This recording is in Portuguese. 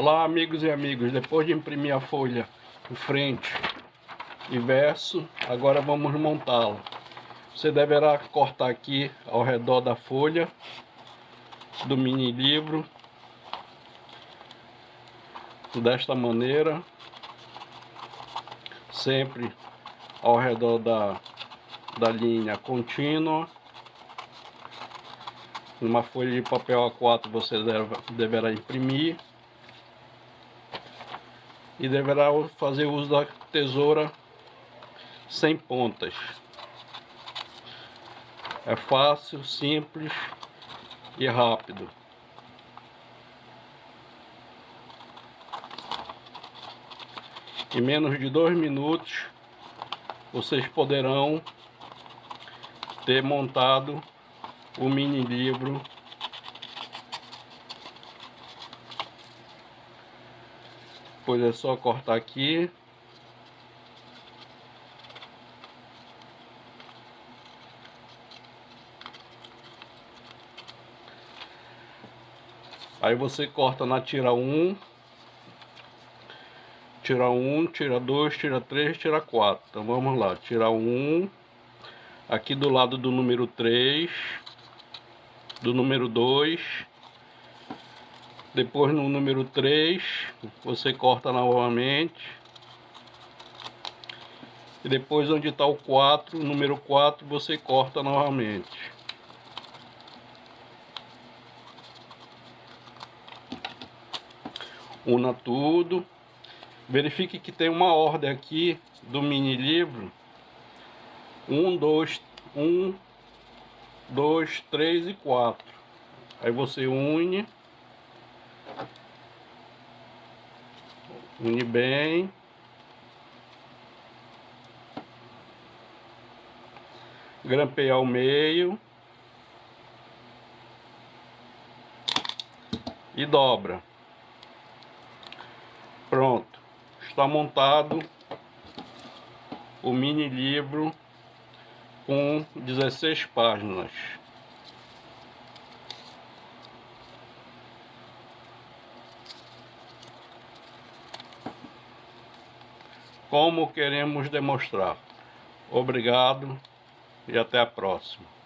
Olá amigos e amigos, depois de imprimir a folha em frente e verso, agora vamos montá-la. Você deverá cortar aqui ao redor da folha do mini livro desta maneira sempre ao redor da, da linha contínua. Numa folha de papel A4 você deve, deverá imprimir e deverá fazer uso da tesoura sem pontas. É fácil, simples e rápido. Em menos de dois minutos vocês poderão ter montado o mini livro depois é só cortar aqui. Aí você corta na tira 1 tira 1, tira 2, tira 3, tira 4 então vamos lá, tira 1 aqui do lado do número 3 do número 2 depois no número 3, você corta novamente. E depois onde está o 4, número 4, você corta novamente. Una tudo. Verifique que tem uma ordem aqui do mini livro. 1, 2, 1, 2, 3 e 4. Aí você une. Une bem. Grampeia ao meio. E dobra. Pronto. Está montado o mini livro com 16 páginas. Como queremos demonstrar. Obrigado e até a próxima.